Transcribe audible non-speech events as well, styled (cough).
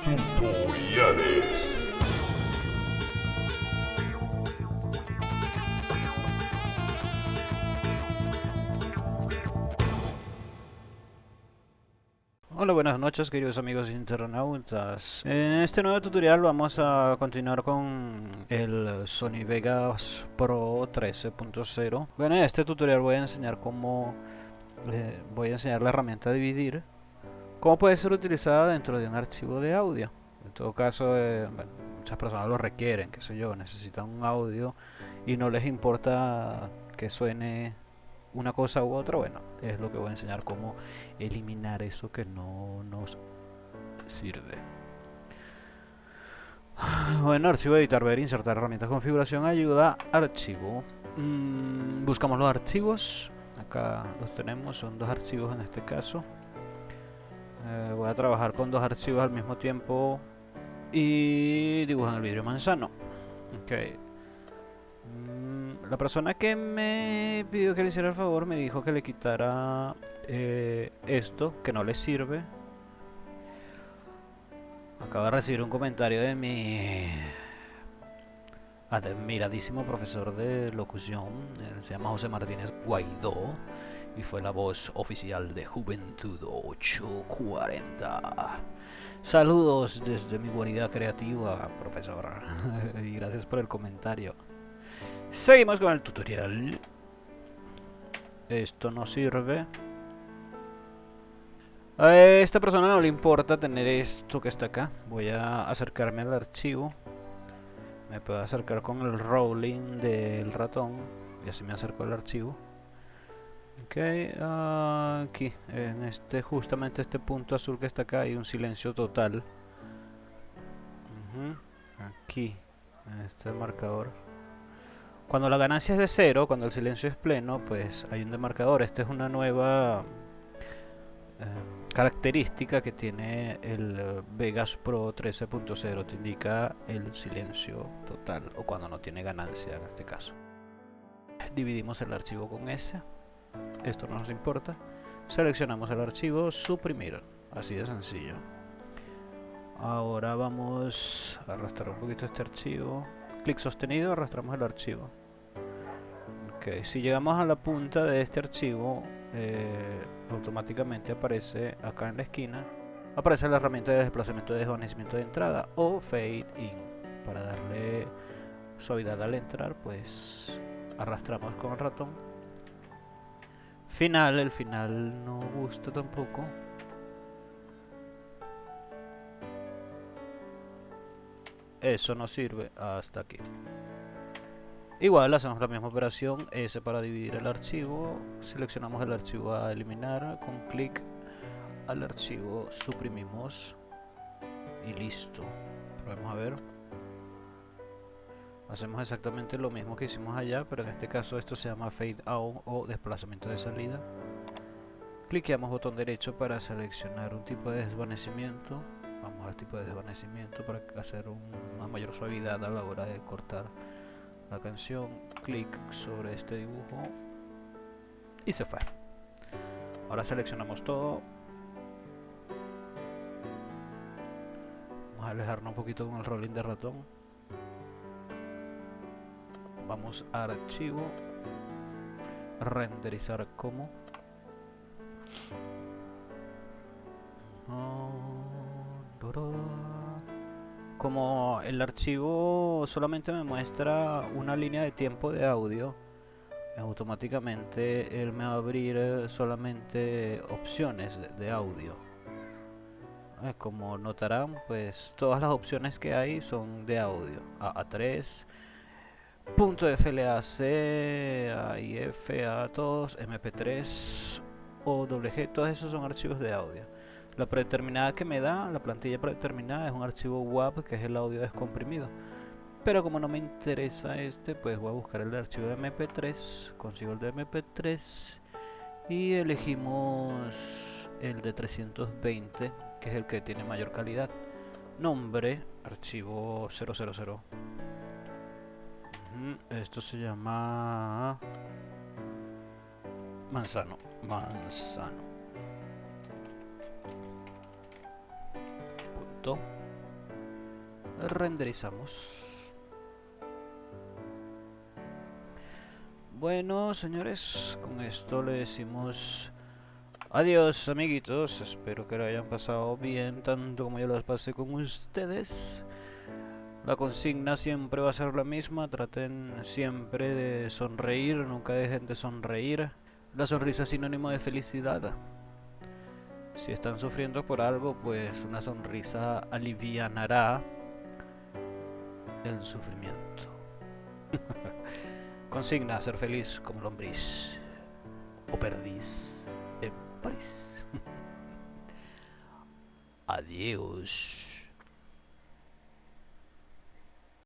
Tutoriales. Hola, buenas noches queridos amigos internautas. En este nuevo tutorial vamos a continuar con el Sony Vegas Pro 13.0. Bueno, en este tutorial voy a enseñar cómo eh, voy a enseñar la herramienta dividir, cómo puede ser utilizada dentro de un archivo de audio. En todo caso, eh, muchas personas lo requieren, qué sé yo, necesitan un audio y no les importa que suene una cosa u otra, bueno, es lo que voy a enseñar cómo eliminar eso que no nos sirve. (sighs) Bueno, archivo editar, ver, insertar herramientas, configuración, ayuda, archivo. Mm, buscamos los archivos. Acá los tenemos, son dos archivos en este caso. Eh, voy a trabajar con dos archivos al mismo tiempo y dibujan el vidrio manzano. Ok. Mm, la persona que me pidió que le hiciera el favor me dijo que le quitara eh, esto, que no le sirve. Acabo de recibir un comentario de mi admiradísimo profesor de locución, se llama José Martínez Guaidó y fue la voz oficial de Juventud 840. Saludos desde mi guarida creativa, profesor, (laughs) y gracias por el comentario. Seguimos con el tutorial. Esto no sirve. A esta persona no le importa tener esto que está acá. Voy a acercarme al archivo. Me puedo acercar con el rolling del ratón. Y así me acerco al archivo. Ok, aquí, en este, justamente este punto azul que está acá, hay un silencio total. Aquí, en este marcador. Cuando la ganancia es de cero, cuando el silencio es pleno, pues hay un demarcador. Esta es una nueva eh, característica que tiene el eh, Vegas Pro 13.0. Te indica el silencio total o cuando no tiene ganancia en este caso. Dividimos el archivo con S. Esto no nos importa. Seleccionamos el archivo, suprimir. Así de sencillo. Ahora vamos a arrastrar un poquito este archivo. Clic sostenido, arrastramos el archivo. Ok, si llegamos a la punta de este archivo, eh, automáticamente aparece acá en la esquina, aparece la herramienta de desplazamiento de desvanecimiento de entrada o Fade In. Para darle suavidad al entrar, pues arrastramos con el ratón. Final, el final no gusta tampoco. Eso no sirve hasta aquí. Igual hacemos la misma operación, S para dividir el archivo, seleccionamos el archivo a eliminar, con clic al archivo suprimimos y listo. Probemos a ver. Hacemos exactamente lo mismo que hicimos allá, pero en este caso esto se llama Fade Out o desplazamiento de salida. Cliqueamos botón derecho para seleccionar un tipo de desvanecimiento. Vamos al tipo de desvanecimiento para hacer una mayor suavidad a la hora de cortar la canción, clic sobre este dibujo y se fue. Ahora seleccionamos todo. Vamos a alejarnos un poquito con el rolling de ratón. Vamos a archivo, renderizar como. como el archivo solamente me muestra una línea de tiempo de audio automáticamente él me va a abrir eh, solamente opciones de audio. Eh, como notarán pues todas las opciones que hay son de audio. AA3 punto FLAC AIF a todos MP3 OWG todos esos son archivos de audio la predeterminada que me da, la plantilla predeterminada es un archivo WAV que es el audio descomprimido. Pero como no me interesa este, pues voy a buscar el de archivo de MP3, consigo el de MP3 y elegimos el de 320, que es el que tiene mayor calidad. Nombre, archivo 000. Esto se llama manzano, manzano. renderizamos. Bueno, señores, con esto le decimos adiós, amiguitos. Espero que lo hayan pasado bien, tanto como yo los pasé con ustedes. La consigna siempre va a ser la misma, traten siempre de sonreír, nunca dejen de sonreír. La sonrisa es sinónimo de felicidad. Si están sufriendo por algo, pues una sonrisa alivianará el sufrimiento. (laughs) Consigna ser feliz como lombriz o perdiz en París. (laughs) Adiós.